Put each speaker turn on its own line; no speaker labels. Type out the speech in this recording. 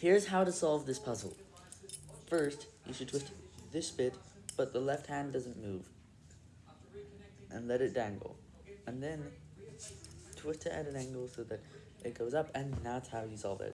Here's how to solve this puzzle. First, you should twist this bit, but the left hand doesn't move. And let it dangle. And then, twist it at an angle so that it goes up, and that's how you solve it.